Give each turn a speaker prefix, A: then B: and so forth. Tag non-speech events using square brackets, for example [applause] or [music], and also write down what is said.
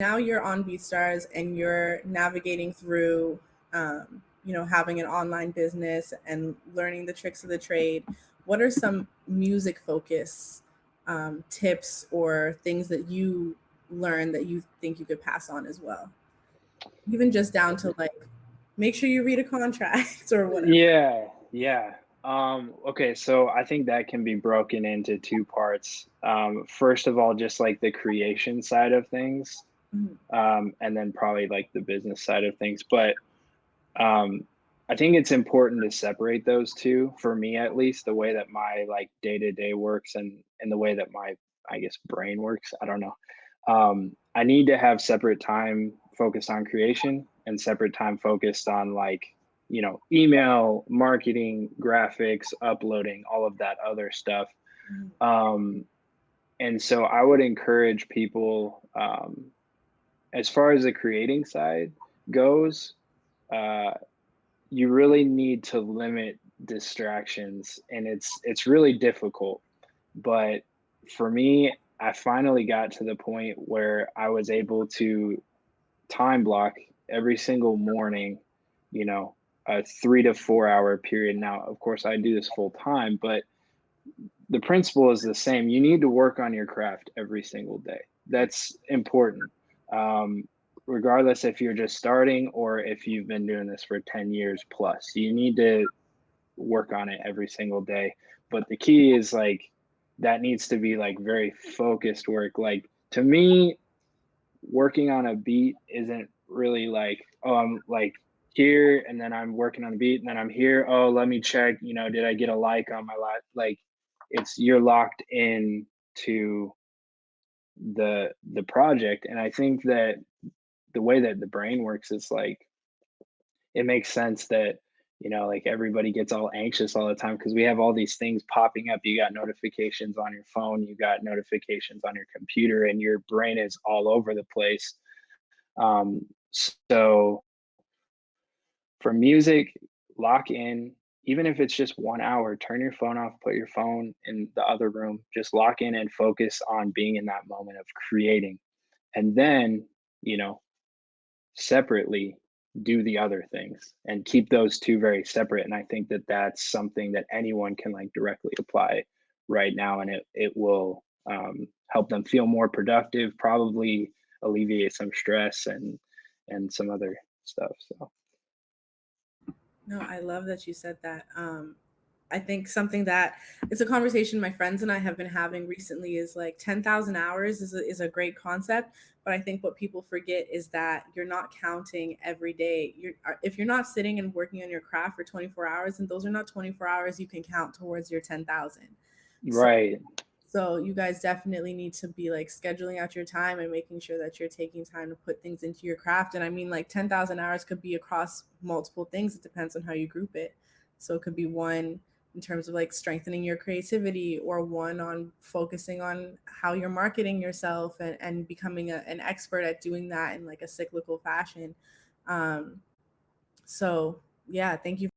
A: now you're on BeatStars and you're navigating through, um, you know, having an online business and learning the tricks of the trade. What are some music focus um, tips or things that you learned that you think you could pass on as well? Even just down to like, make sure you read a contract [laughs] or whatever.
B: Yeah, yeah. Um, okay, so I think that can be broken into two parts. Um, first of all, just like the creation side of things, mm-hmm. um, and then probably like the business side of things. But um, I think it's important to separate those two for me, at least the way that my like day to day works and and the way that my I guess brain works. I don't know. Um, I need to have separate time focused on creation and separate time focused on like you know email marketing graphics uploading all of that other stuff mm-hmm. um, and so i would encourage people um, as far as the creating side goes, uh, you really need to limit distractions, and it's it's really difficult. But for me, I finally got to the point where I was able to time block every single morning, you know, a three to four hour period. Now, of course, I do this full time, but the principle is the same. You need to work on your craft every single day. That's important um, regardless if you're just starting or if you've been doing this for 10 years plus. You need to work on it every single day. But the key is like that needs to be like very focused work. Like to me, working on a beat isn't really like, oh, I'm like here and then I'm working on the beat and then I'm here. Oh, let me check, you know, did I get a like on my? Like it's you're locked in to the the project and i think that the way that the brain works is like it makes sense that you know like everybody gets all anxious all the time because we have all these things popping up. You got notifications on your phone you got notifications on your computer and your brain is all over the place. Um, so for music lock in even if it's just one hour, turn your phone off, put your phone in the other room, just lock in and focus on being in that moment of creating. And then, you know, separately do the other things and keep those two very separate. And I think that that's something that anyone can like directly apply right now. And it, it will um, help them feel more productive, probably alleviate some stress and, and some other stuff. So.
A: No, I love that you said that. Um, I think something that it's a conversation my friends and I have been having recently is like 10,000 hours is a, is a great concept. But I think what people forget is that you're not counting every day. You're, uh, if you're not sitting and working on your craft for 24 hours, and those are not 24 hours you can count towards your 10,000.
B: Right.
A: So so you guys definitely need to be like scheduling out your time and making sure that you're taking time to put things into your craft. And I mean, like 10,000 hours could be across multiple things. It depends on how you group it. So it could be one in terms of like strengthening your creativity or one on focusing on how you're marketing yourself and, and becoming a, an expert at doing that in like a cyclical fashion. Um, so yeah, thank you